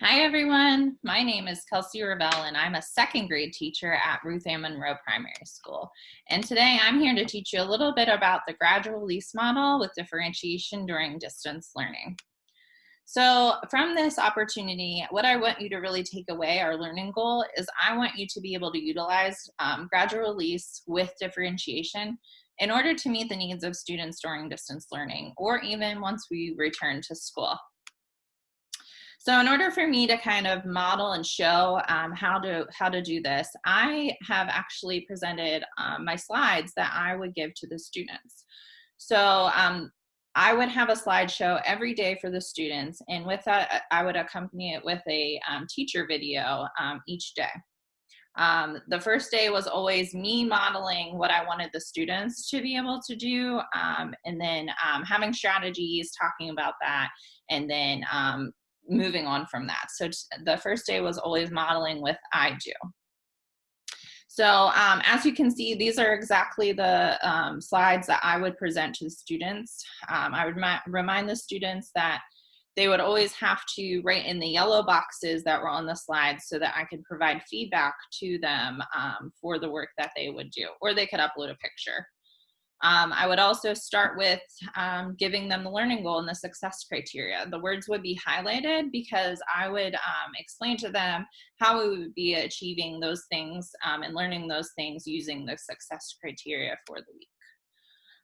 Hi everyone, my name is Kelsey Ravel and I'm a second grade teacher at Ruth Ann Monroe Primary School. And today I'm here to teach you a little bit about the gradual release model with differentiation during distance learning. So from this opportunity, what I want you to really take away, our learning goal, is I want you to be able to utilize um, gradual release with differentiation in order to meet the needs of students during distance learning or even once we return to school. So in order for me to kind of model and show um, how to how to do this, I have actually presented um, my slides that I would give to the students. So um, I would have a slideshow every day for the students, and with that, I would accompany it with a um, teacher video um, each day. Um, the first day was always me modeling what I wanted the students to be able to do, um, and then um, having strategies, talking about that, and then um, moving on from that. So the first day was always modeling with I do. So um, as you can see, these are exactly the um, slides that I would present to the students. Um, I would remind the students that they would always have to write in the yellow boxes that were on the slides so that I could provide feedback to them um, for the work that they would do, or they could upload a picture. Um, I would also start with um, giving them the learning goal and the success criteria. The words would be highlighted because I would um, explain to them how we would be achieving those things um, and learning those things using the success criteria for the week.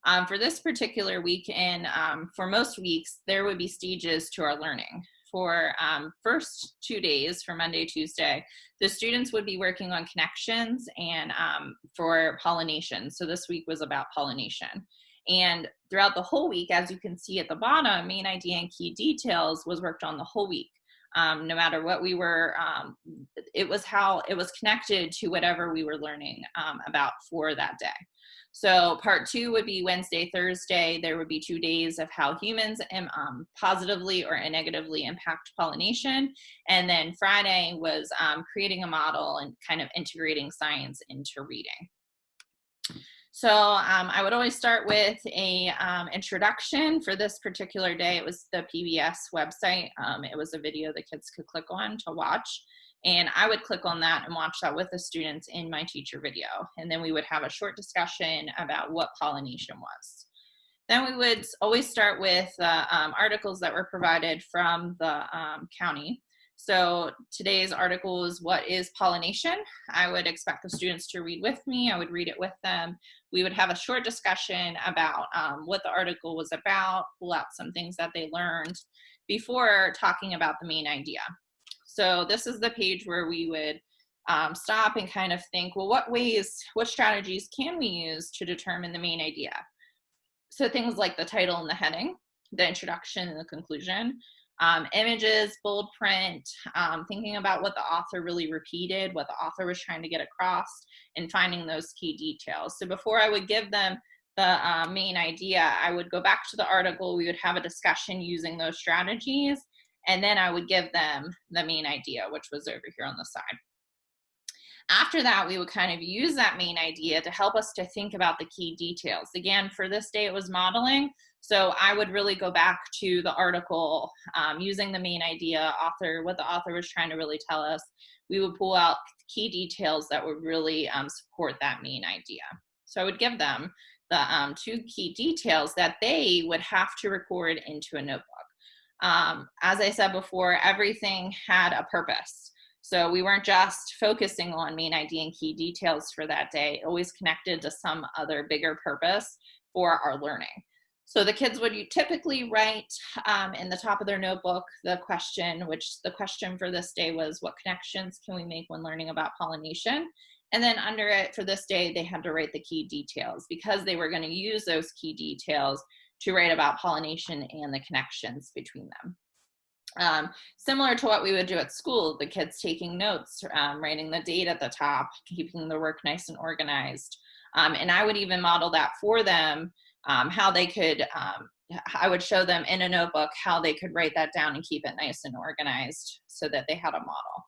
Um, for this particular week and um, for most weeks, there would be stages to our learning for um, first two days for Monday, Tuesday, the students would be working on connections and um, for pollination. So this week was about pollination. And throughout the whole week, as you can see at the bottom, main idea and key details was worked on the whole week. Um, no matter what we were, um, it was how it was connected to whatever we were learning um, about for that day. So part two would be Wednesday, Thursday. There would be two days of how humans um, positively or negatively impact pollination. And then Friday was um, creating a model and kind of integrating science into reading. So um, I would always start with a um, introduction for this particular day. It was the PBS website. Um, it was a video the kids could click on to watch. And I would click on that and watch that with the students in my teacher video. And then we would have a short discussion about what pollination was. Then we would always start with uh, um, articles that were provided from the um, county. So today's article is what is pollination? I would expect the students to read with me. I would read it with them. We would have a short discussion about um, what the article was about, pull out some things that they learned before talking about the main idea. So this is the page where we would um, stop and kind of think, well, what ways, what strategies can we use to determine the main idea? So things like the title and the heading, the introduction and the conclusion, um, images, bold print, um, thinking about what the author really repeated, what the author was trying to get across, and finding those key details. So before I would give them the uh, main idea, I would go back to the article, we would have a discussion using those strategies, and then I would give them the main idea, which was over here on the side. After that, we would kind of use that main idea to help us to think about the key details. Again, for this day, it was modeling. So I would really go back to the article um, using the main idea, author, what the author was trying to really tell us. We would pull out key details that would really um, support that main idea. So I would give them the um, two key details that they would have to record into a notebook. Um, as I said before, everything had a purpose. So we weren't just focusing on main idea and key details for that day, always connected to some other bigger purpose for our learning. So the kids would typically write um, in the top of their notebook the question, which the question for this day was, what connections can we make when learning about pollination? And then under it for this day, they had to write the key details because they were gonna use those key details to write about pollination and the connections between them. Um, similar to what we would do at school, the kids taking notes, um, writing the date at the top, keeping the work nice and organized. Um, and I would even model that for them, um, how they could, um, I would show them in a notebook how they could write that down and keep it nice and organized so that they had a model.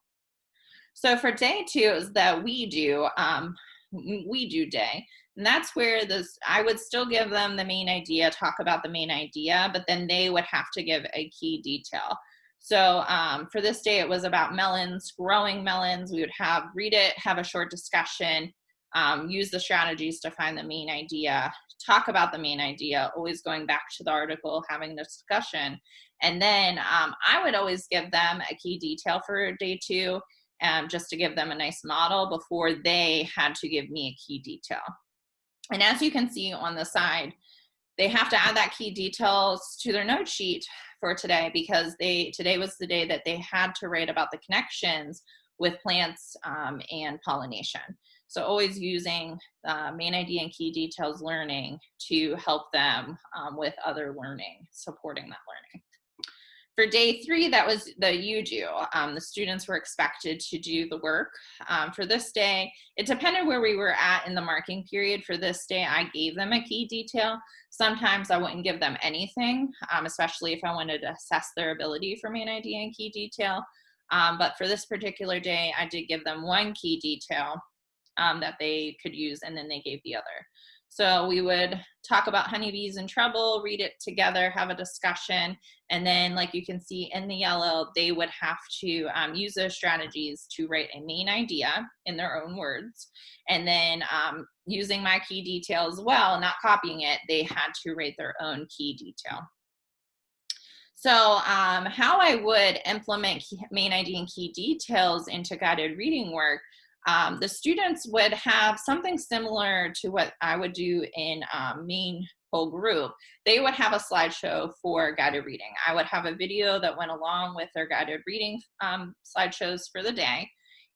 So for day two is that we do, um, we do day. And that's where this, I would still give them the main idea, talk about the main idea, but then they would have to give a key detail. So um, for this day, it was about melons, growing melons. We would have read it, have a short discussion, um, use the strategies to find the main idea, talk about the main idea, always going back to the article, having the discussion. And then um, I would always give them a key detail for day two, um, just to give them a nice model before they had to give me a key detail. And as you can see on the side, they have to add that key details to their note sheet for today because they today was the day that they had to write about the connections with plants um, and pollination. So always using uh, main idea and key details learning to help them um, with other learning, supporting that learning. For day three, that was the you do. Um, the students were expected to do the work. Um, for this day, it depended where we were at in the marking period. For this day, I gave them a key detail. Sometimes I wouldn't give them anything, um, especially if I wanted to assess their ability for main idea and key detail. Um, but for this particular day, I did give them one key detail um, that they could use and then they gave the other. So we would talk about honeybees in trouble, read it together, have a discussion, and then like you can see in the yellow, they would have to um, use those strategies to write a main idea in their own words. And then um, using my key detail as well, not copying it, they had to write their own key detail. So um, how I would implement main idea and key details into guided reading work um, the students would have something similar to what I would do in um, main whole group. They would have a slideshow for guided reading. I would have a video that went along with their guided reading um, slideshows for the day.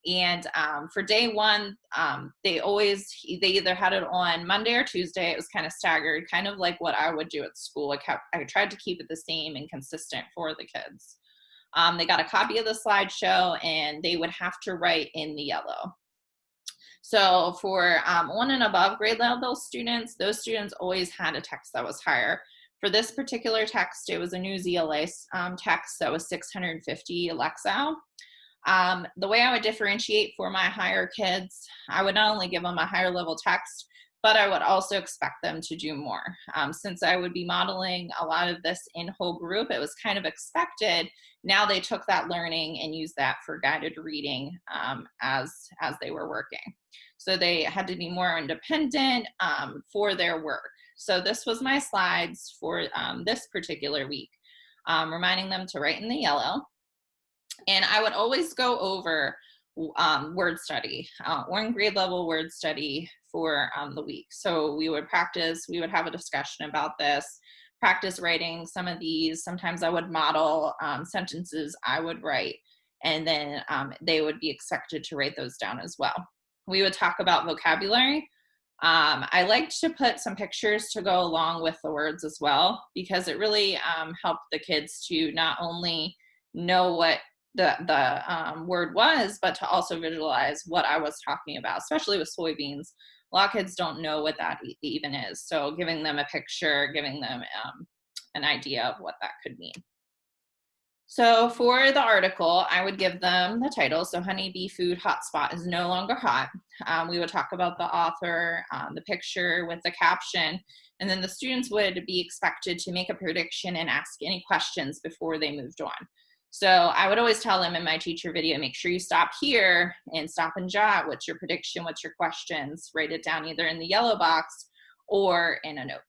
And um, for day one, um, they always, they either had it on Monday or Tuesday. It was kind of staggered, kind of like what I would do at school. I, kept, I tried to keep it the same and consistent for the kids. Um, they got a copy of the slideshow and they would have to write in the yellow. So for um, one and above grade level students, those students always had a text that was higher. For this particular text, it was a Newsela um, text that was 650 Lexile. Um, the way I would differentiate for my higher kids, I would not only give them a higher level text, but I would also expect them to do more. Um, since I would be modeling a lot of this in whole group, it was kind of expected. Now they took that learning and used that for guided reading um, as, as they were working. So they had to be more independent um, for their work. So this was my slides for um, this particular week, um, reminding them to write in the yellow. And I would always go over um, word study, uh, one grade level word study for um, the week. So we would practice, we would have a discussion about this, practice writing some of these. Sometimes I would model um, sentences I would write, and then um, they would be expected to write those down as well. We would talk about vocabulary. Um, I liked to put some pictures to go along with the words as well because it really um, helped the kids to not only know what the, the um, word was, but to also visualize what I was talking about, especially with soybeans. A lot of kids don't know what that even is. So giving them a picture, giving them um, an idea of what that could mean. So for the article, I would give them the title. So Honeybee Food Hotspot is no longer hot. Um, we would talk about the author, um, the picture with the caption, and then the students would be expected to make a prediction and ask any questions before they moved on. So I would always tell them in my teacher video, make sure you stop here and stop and jot. What's your prediction? What's your questions? Write it down either in the yellow box or in a notebook.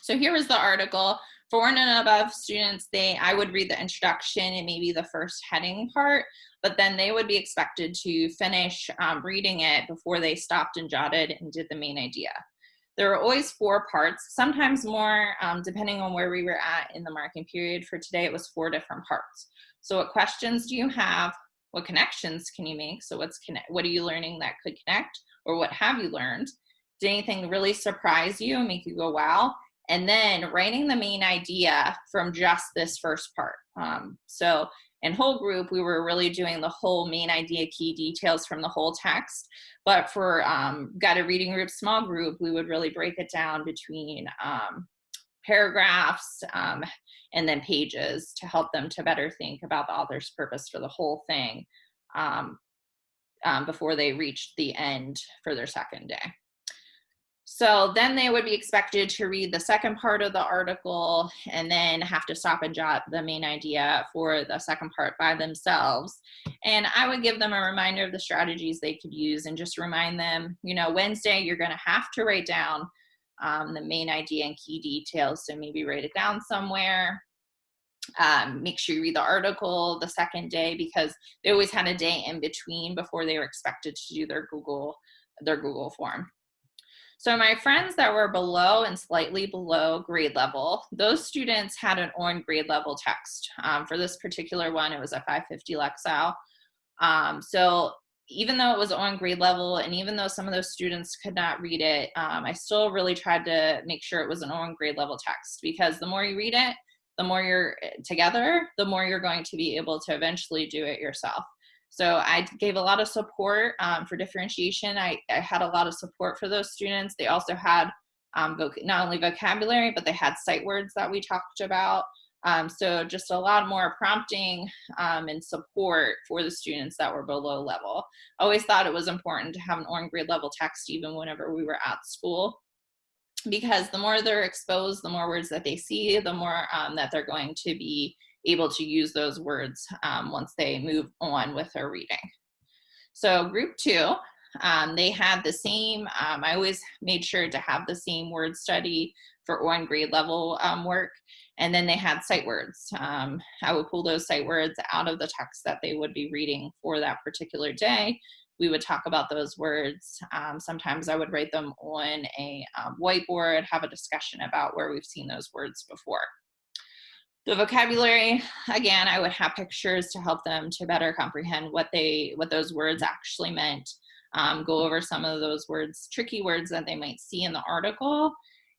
So here was the article. For and above students, they I would read the introduction and maybe the first heading part, but then they would be expected to finish um, reading it before they stopped and jotted and did the main idea. There are always four parts, sometimes more, um, depending on where we were at in the marking period. For today, it was four different parts. So what questions do you have? What connections can you make? So what's connect, what are you learning that could connect? Or what have you learned? Did anything really surprise you and make you go, wow? And then writing the main idea from just this first part. Um, so in whole group, we were really doing the whole main idea key details from the whole text. But for um, guided reading group, small group, we would really break it down between um, paragraphs um, and then pages to help them to better think about the author's purpose for the whole thing um, um, before they reached the end for their second day. So then they would be expected to read the second part of the article and then have to stop and jot the main idea for the second part by themselves. And I would give them a reminder of the strategies they could use and just remind them, you know, Wednesday you're going to have to write down um, the main idea and key details. So maybe write it down somewhere. Um, make sure you read the article the second day because they always had a day in between before they were expected to do their Google their Google form. So my friends that were below and slightly below grade level, those students had an on grade level text. Um, for this particular one, it was a 550 Lexile. Um, so even though it was on grade level and even though some of those students could not read it, um, I still really tried to make sure it was an on grade level text because the more you read it, the more you're eh, together, the more you're going to be able to eventually do it yourself. So I gave a lot of support um, for differentiation. I, I, had a lot of support for those students. They also had um, not only vocabulary, but they had sight words that we talked about. Um, so just a lot more prompting um, and support for the students that were below level. I always thought it was important to have an on grade level text even whenever we were at school because the more they're exposed, the more words that they see, the more um, that they're going to be able to use those words um, once they move on with their reading. So group two, um, they had the same, um, I always made sure to have the same word study for on grade level um, work. And then they had sight words. Um, I would pull those sight words out of the text that they would be reading for that particular day. We would talk about those words. Um, sometimes I would write them on a whiteboard, have a discussion about where we've seen those words before. The vocabulary, again, I would have pictures to help them to better comprehend what they what those words actually meant. Um, go over some of those words, tricky words that they might see in the article.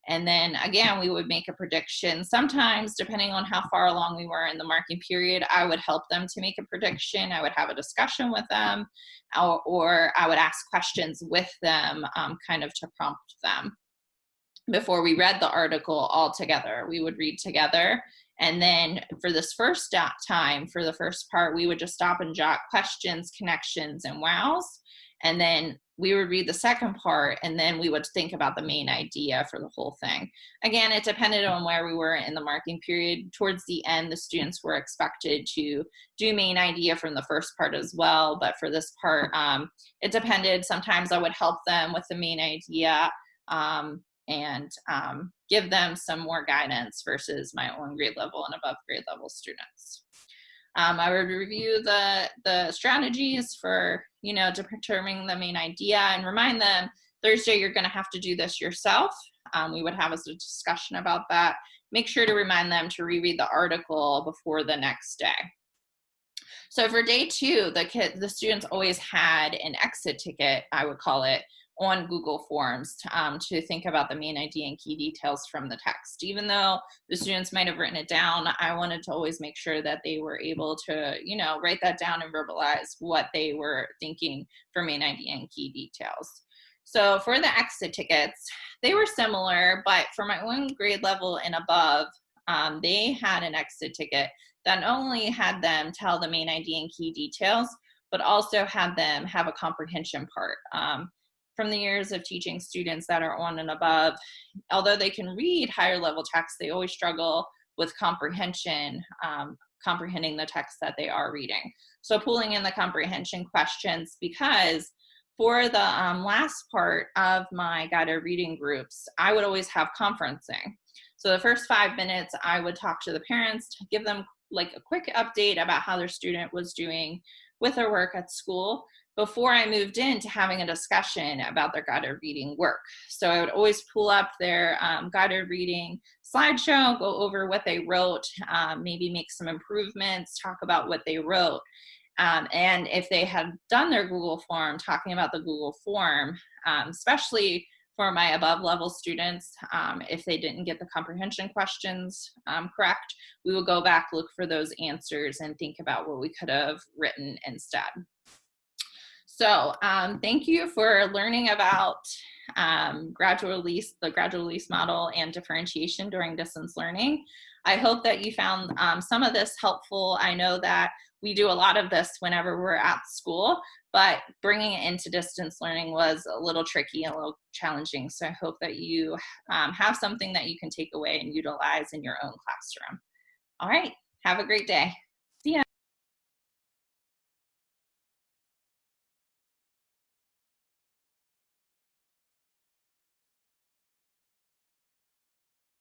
And then again, we would make a prediction. Sometimes, depending on how far along we were in the marking period, I would help them to make a prediction. I would have a discussion with them, or, or I would ask questions with them, um, kind of to prompt them. Before we read the article all together, we would read together and then for this first time, for the first part, we would just stop and jot questions, connections, and wows. And then we would read the second part and then we would think about the main idea for the whole thing. Again, it depended on where we were in the marking period. Towards the end, the students were expected to do main idea from the first part as well. But for this part, um, it depended. Sometimes I would help them with the main idea. Um, and um, give them some more guidance versus my own grade level and above grade level students. Um, I would review the, the strategies for, you know, determining the main idea and remind them Thursday you're gonna have to do this yourself. Um, we would have a discussion about that. Make sure to remind them to reread the article before the next day. So for day two, the kid, the students always had an exit ticket, I would call it, on Google Forms um, to think about the main idea and key details from the text. Even though the students might have written it down, I wanted to always make sure that they were able to, you know, write that down and verbalize what they were thinking for main idea and key details. So for the exit tickets, they were similar, but for my own grade level and above, um, they had an exit ticket that not only had them tell the main idea and key details, but also had them have a comprehension part. Um, from the years of teaching students that are on and above, although they can read higher level texts, they always struggle with comprehension, um, comprehending the text that they are reading. So pulling in the comprehension questions because for the um, last part of my guided reading groups, I would always have conferencing. So the first five minutes, I would talk to the parents, to give them like a quick update about how their student was doing with their work at school before I moved into having a discussion about their guided reading work. So I would always pull up their um, guided reading slideshow, go over what they wrote, um, maybe make some improvements, talk about what they wrote. Um, and if they had done their Google form, talking about the Google form, um, especially for my above level students, um, if they didn't get the comprehension questions um, correct, we would go back, look for those answers and think about what we could have written instead. So um, thank you for learning about um, gradual release, the gradual release model and differentiation during distance learning. I hope that you found um, some of this helpful. I know that we do a lot of this whenever we're at school, but bringing it into distance learning was a little tricky, and a little challenging. So I hope that you um, have something that you can take away and utilize in your own classroom. All right, have a great day.